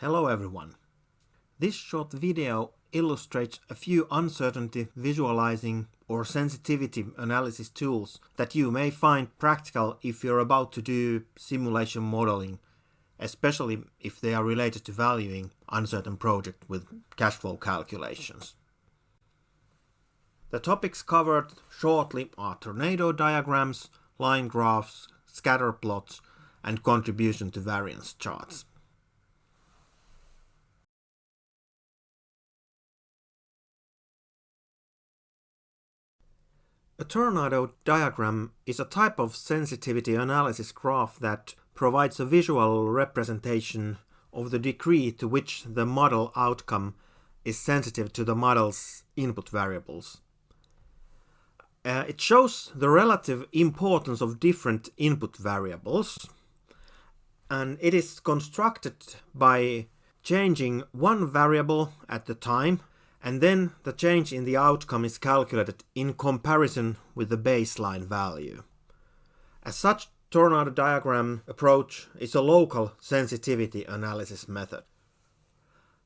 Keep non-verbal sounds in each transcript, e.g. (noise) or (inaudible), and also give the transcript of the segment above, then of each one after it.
Hello everyone. This short video illustrates a few uncertainty visualizing or sensitivity analysis tools that you may find practical if you're about to do simulation modeling, especially if they are related to valuing uncertain project with cash flow calculations. The topics covered shortly are tornado diagrams, line graphs, scatter plots, and contribution to variance charts. A tornado diagram is a type of sensitivity analysis graph that provides a visual representation of the degree to which the model outcome is sensitive to the model's input variables. Uh, it shows the relative importance of different input variables and it is constructed by changing one variable at the time and then the change in the outcome is calculated in comparison with the baseline value. As such, tornado diagram approach is a local sensitivity analysis method.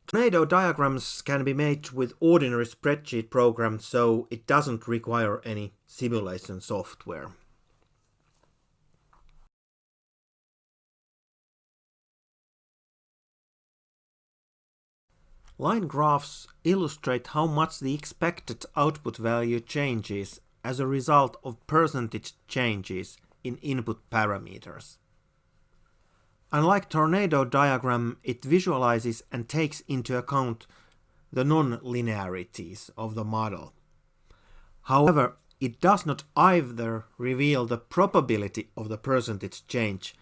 Tornado diagrams can be made with ordinary spreadsheet programs so it doesn't require any simulation software. Line graphs illustrate how much the expected output value changes as a result of percentage changes in input parameters. Unlike tornado diagram, it visualizes and takes into account the non-linearities of the model. However, it does not either reveal the probability of the percentage change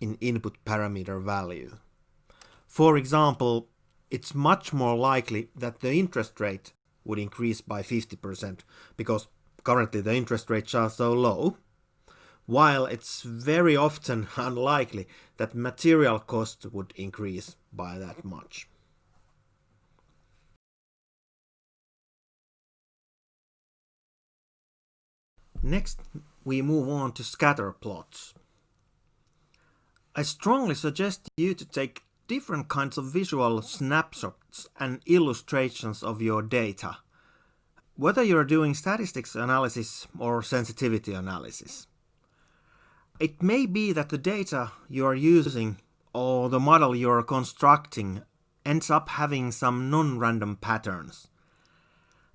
in input parameter value. For example, it's much more likely that the interest rate would increase by 50% because currently the interest rates are so low, while it's very often (laughs) unlikely that material costs would increase by that much. Next, we move on to scatter plots. I strongly suggest you to take different kinds of visual snapshots and illustrations of your data, whether you're doing statistics analysis or sensitivity analysis. It may be that the data you are using or the model you are constructing ends up having some non-random patterns.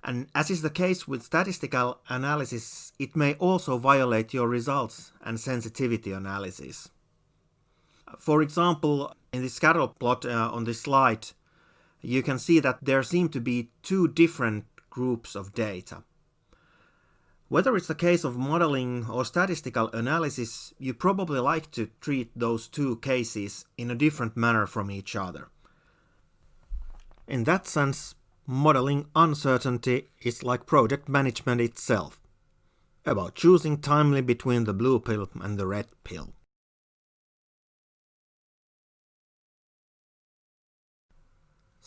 And as is the case with statistical analysis, it may also violate your results and sensitivity analysis. For example, in the scatter plot uh, on this slide, you can see that there seem to be two different groups of data. Whether it's a case of modeling or statistical analysis, you probably like to treat those two cases in a different manner from each other. In that sense, modeling uncertainty is like project management itself, about choosing timely between the blue pill and the red pill.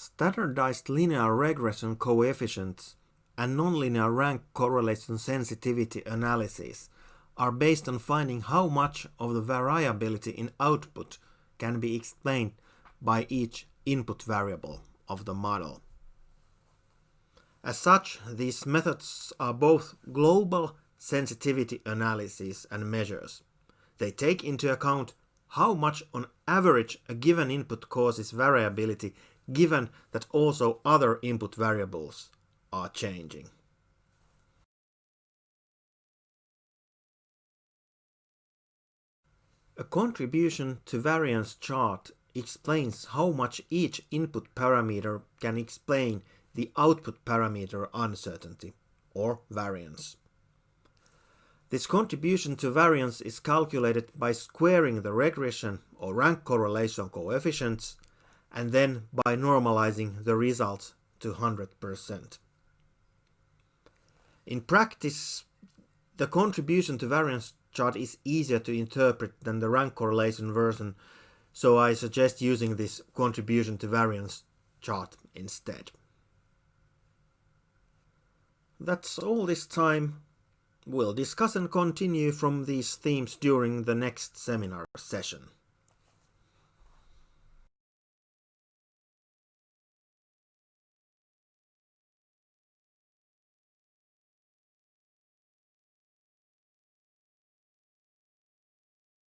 Standardized linear regression coefficients and nonlinear rank correlation sensitivity analyses are based on finding how much of the variability in output can be explained by each input variable of the model. As such, these methods are both global sensitivity analyses and measures. They take into account how much on average a given input causes variability given that also other input variables are changing. A contribution to variance chart explains how much each input parameter can explain the output parameter uncertainty, or variance. This contribution to variance is calculated by squaring the regression or rank correlation coefficients and then by normalizing the results to 100%. In practice, the contribution to variance chart is easier to interpret than the rank correlation version, so I suggest using this contribution to variance chart instead. That's all this time. We'll discuss and continue from these themes during the next seminar session.